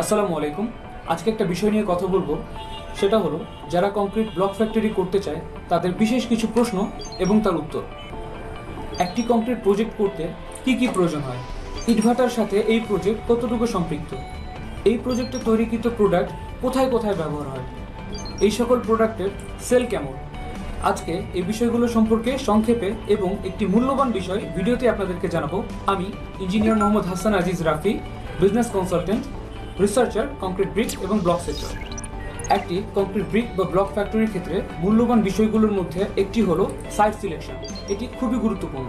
আসসালামু আলাইকুম। আজকে একটা বিষয় নিয়ে কথা বলব। সেটা হলো, যারা কংক্রিট ব্লক ফ্যাক্টরি করতে চায়, তাদের বিশেষ কিছু প্রশ্ন এবং তার উত্তর। একটি কংক্রিট প্রজেক্ট করতে কি কি প্রয়োজন হয়? ইটভাটার সাথে এই প্রজেক্ট কতটুকু সম্পৃক্ত? এই প্রজেক্টে তৈরিকৃত প্রোডাক্ট কোথায় কোথায় ব্যবহার হয়? এই সকল প্রোডাক্টের সেল কেমন? আজকে এই বিষয়গুলো সম্পর্কে সংক্ষেপে এবং একটি মূল্যবান বিষয় ভিডিওতে আপনাদেরকে জানাব। আমি engineer Mohammad Hasan Aziz Rafi business consultant researcher concrete brick এবং ব্লক সেক্টর একটি কংক্রিট ব্রিক বা ব্লক ফ্যাক্টরির ক্ষেত্রে মূল্যবান বিষয়গুলোর মধ্যে একটি হলো সাইট সিলেকশন এটি খুবই গুরুত্বপূর্ণ।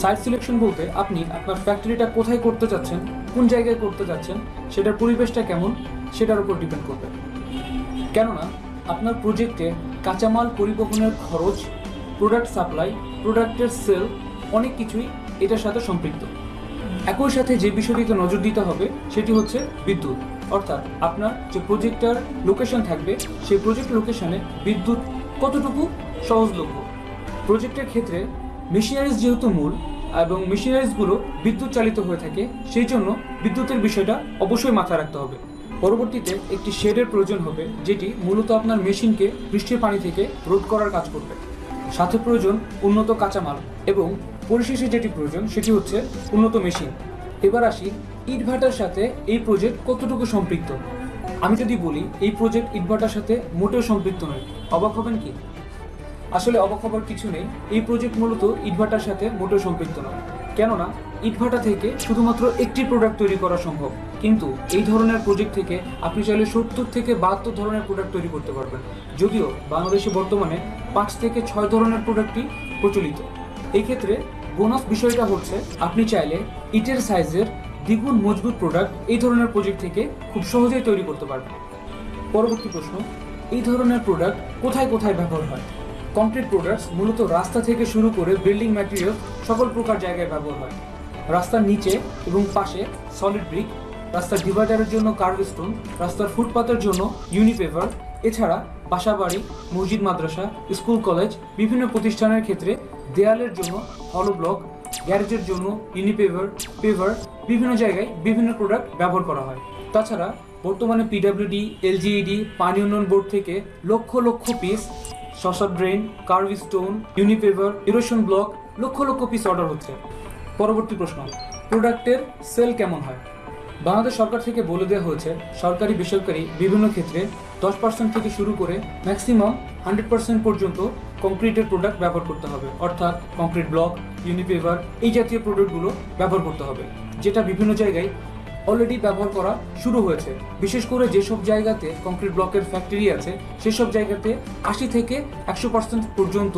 সাইট সিলেকশন বলতে আপনি আপনার ফ্যাক্টরিটা কোথায় করতে চাচ্ছেন কোন জায়গায় করতে যাচ্ছেন, সেটার পরিবেশটা কেমন, সেটার উপর ডিপেন্ড করবে। কেননা, আপনার প্রজেক্টে কাঁচামাল পরিবহনের খরচ প্রোডাক্ট সাপ্লাই প্রোডাক্টের সেল অনেক কিছুই এটার সাথে সম্পৃক্ত। একই সাথে যে বিষয়টিতে নজর দিতে হবে, সেটি হচ্ছে বিদ্যুৎ। অর্থাৎ আপনার যে প্রজেক্টটার লোকেশন থাকবে, সেই প্রজেক্ট লোকেশনে বিদ্যুৎ কতটুকু সহজলভ্য? প্রজেক্টের ক্ষেত্রে মেশিনারিজ যেহেতু মূল এবং মেশিনারিজগুলো বিদ্যুৎ চালিত হয়ে থাকে, সেই জন্য বিদ্যুতের বিষয়টা অবশ্যই মাথায় রাখতে হবে। পরবর্তীতে একটি শেডের প্রয়োজন হবে, যেটি মূলত আপনার মেশিনকে বৃষ্টির পানি থেকে রোধ করার কাজ করবে। সাথে প্রয়োজন উন্নত কাঁচামাল এবং পরিশেষে যেটি প্রয়োজন, সেটি হচ্ছে উন্নত মেশিন। এবার আসি ইটভাটার সাথে এই প্রজেক্ট কতটুকু সম্পৃক্ত? আমি যদি বলি, এই প্রজেক্ট ইটভাটার সাথে মোটেও সম্পৃক্ত নয়। অবাক হবেন কি? আসলে অবাক হবার কিছু নেই, এই প্রজেক্ট মূলত ইটভাটার সাথে মোটেও সম্পৃক্ত নয়। কেননা, ইটভাটা থেকে শুধুমাত্র একটি প্রোডাক্ট তৈরি করা সম্ভব। কিন্তু এই ধরনের প্রজেক্ট থেকে আপনি চাইলে সত্তর থেকে বাহাত্তর ধরনের প্রোডাক্ট তৈরি করতে পারবেন। যদিও বাংলাদেশে বর্তমানে পাঁচ থেকে ছয় ধরনের প্রোডাক্টই প্রচলিত। এই ক্ষেত্রে বোনাস বিষয়টা হচ্ছে, আপনি চাইলে ইটের সাইজের দ্বিগুণ মজবুত প্রোডাক্ট এই ধরনের প্রজেক্ট থেকে খুব সহজেই তৈরি করতে পারবেন। পরবর্তী প্রশ্ন, এই ধরনের প্রোডাক্ট কোথায় কোথায় ব্যবহার হয়? কংক্রিট প্রোডাক্টস মূলত রাস্তা থেকে শুরু করে বিল্ডিং ম্যাটেরিয়াল সকল প্রকার জায়গায় ব্যবহার হয়। রাস্তার নিচে এবং পাশে সলিড ব্রিক রাস্তার ডিভাইডারের জন্য কার্ভ স্টোন রাস্তার ফুটপাতের জন্য ইউনিপেভার, এছাড়া বাসাবাড়ি, মসজিদ, মাদ্রাসা, স্কুল, কলেজ, বিভিন্ন প্রতিষ্ঠানের ক্ষেত্রে দেয়ালের জন্য হলো ব্লক গ্যারেজের জন্য ইউনিপেভার, পেভার, বিভিন্ন জায়গায় বিভিন্ন প্রোডাক্ট ব্যবহার করা হয়। তাছাড়া বর্তমানে পিডাব্লিউডি এলজিইডি পানি উন্নয়ন বোর্ড থেকে লক্ষ লক্ষ পিস শশা drain kerb stone unipaver erosion block lakh lakh piece order হচ্ছে। পরবর্তী প্রশ্ন প্রোডাক্টের সেল কেমন হয়? বাংলাদেশ সরকার থেকে বলে দেওয়া হয়েছে, সরকারি বেসরকারি বিভিন্ন ক্ষেত্রে দশ পার্সেন্ট থেকে শুরু করে ম্যাক্সিমাম হান্ড্রেড পার্সেন্ট পর্যন্ত কংক্রিটের প্রোডাক্ট ব্যবহার করতে হবে। অর্থাৎ কংক্রিট ব্লক ইউনিপেভার এই জাতীয় প্রোডাক্টগুলো ব্যবহার করতে হবে, যেটা বিভিন্ন জায়গায় অলরেডি ব্যবহার করা শুরু হয়েছে। বিশেষ করে যেসব জায়গাতে কংক্রিট ব্লকের ফ্যাক্টরি আছে, সেসব জায়গাতে আশি থেকে একশো পার্সেন্ট পর্যন্ত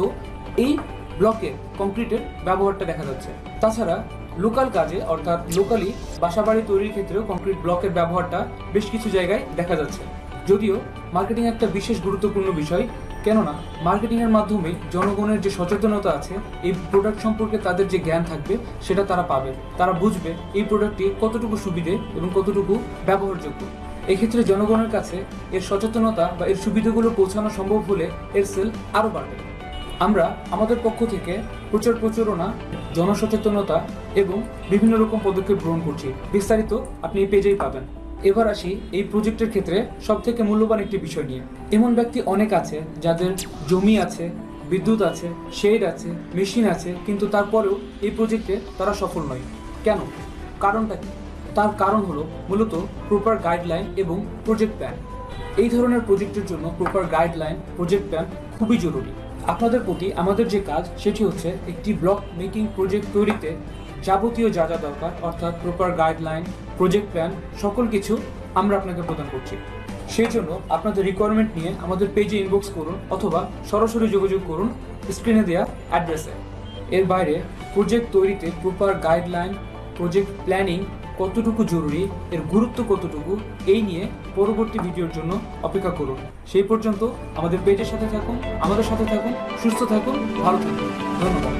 এই ব্লকে কংক্রিটের ব্যবহারটা দেখা যাচ্ছে। তাছাড়া লোকাল কাজে, অর্থাৎ লোকালি বাসাবাড়ি তৈরির ক্ষেত্রেও কংক্রিট ব্লকের ব্যবহারটা বেশ কিছু জায়গায় দেখা যাচ্ছে। যদিও মার্কেটিং একটা বিশেষ গুরুত্বপূর্ণ বিষয়, কেননা মার্কেটিংয়ের মাধ্যমে জনগণের যে সচেতনতা আছে, এই প্রোডাক্ট সম্পর্কে তাদের যে জ্ঞান থাকবে, সেটা তারা পাবে। তারা বুঝবে এই প্রোডাক্টটি কতটুকু সুবিধে এবং কতটুকু ব্যবহারযোগ্য। এক্ষেত্রে জনগণের কাছে এর সচেতনতা বা এর সুবিধাগুলো পৌঁছানো সম্ভব হলে এর সেল আরও বাড়বে। আমরা, আমাদের পক্ষ থেকে প্রচার প্রচারণা জনসচেতনতা এবং বিভিন্ন রকম পদক্ষেপ গ্রহণ করছি। বিস্তারিত আপনি এই পেজেই পাবেন। এবার আসি এই প্রজেক্টের ক্ষেত্রে সব থেকে মূল্যবান একটি বিষয় নিয়ে। এমন ব্যক্তি অনেক আছে যাদের জমি আছে, বিদ্যুৎ আছে, শেড আছে, মেশিন আছে, কিন্তু তারপরেও এই প্রজেক্টে তারা সফল নয়। কেন? কারণটা কি? তার কারণ হলো মূলত প্রপার গাইডলাইন এবং প্রজেক্ট প্ল্যান। এই ধরনের প্রজেক্টের জন্য প্রপার গাইডলাইন, প্রজেক্ট প্ল্যান খুবই জরুরি। আপনাদের প্রতি আমাদের যে কাজ, সেটি হচ্ছে একটি ব্লক মেকিং প্রজেক্ট তৈরিতে যাবতীয় যা যা দরকার, অর্থাৎ প্রপার গাইডলাইন প্রজেক্ট প্ল্যান সকল কিছু আমরা আপনাকে প্রদান করছি। সেই জন্য আপনাদের রিকোয়ারমেন্ট নিয়ে আমাদের পেজে ইনবক্স করুন অথবা সরাসরি যোগাযোগ করুন স্ক্রিনে দেওয়া অ্যাড্রেসে এর বাইরে প্রজেক্ট তৈরিতে প্রপার গাইডলাইন প্রজেক্ট প্ল্যানিং কতটুকু জরুরি, এর গুরুত্ব কতটুকু, এই নিয়ে পরবর্তী ভিডিওর জন্য অপেক্ষা করুন। সেই পর্যন্ত আমাদের পেজের সাথে থাকুন, আমাদের সাথে থাকুন, সুস্থ থাকুন, ভালো থাকুন। ধন্যবাদ।